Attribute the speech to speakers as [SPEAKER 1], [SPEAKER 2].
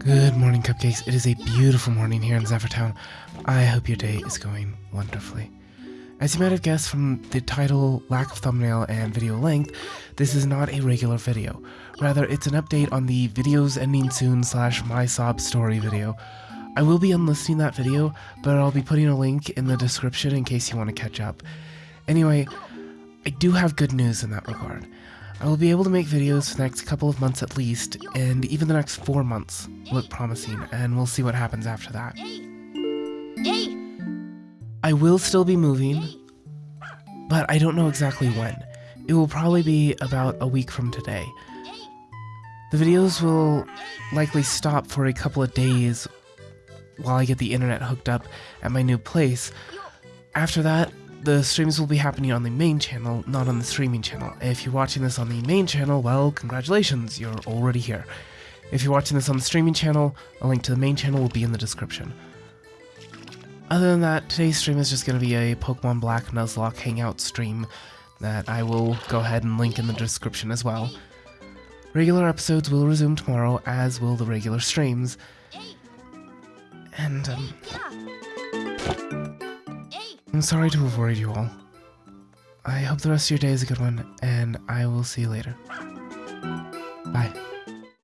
[SPEAKER 1] Good morning, cupcakes. It is a beautiful morning here in Zephyrtown. I hope your day is going wonderfully. As you might have guessed from the title, lack of thumbnail, and video length, this is not a regular video. Rather, it's an update on the videos ending soon slash my sob story video. I will be unlisting that video, but I'll be putting a link in the description in case you want to catch up. Anyway, I do have good news in that regard. I will be able to make videos for the next couple of months at least, and even the next four months look promising, and we'll see what happens after that. I will still be moving, but I don't know exactly when. It will probably be about a week from today. The videos will likely stop for a couple of days while I get the internet hooked up at my new place. After that, the streams will be happening on the main channel, not on the streaming channel. If you're watching this on the main channel, well, congratulations, you're already here. If you're watching this on the streaming channel, a link to the main channel will be in the description. Other than that, today's stream is just going to be a Pokemon Black Nuzlocke Hangout stream that I will go ahead and link in the description as well. Regular episodes will resume tomorrow, as will the regular streams. And, um, I'm sorry to have worried you all. I hope the rest of your day is a good one, and I will see you later.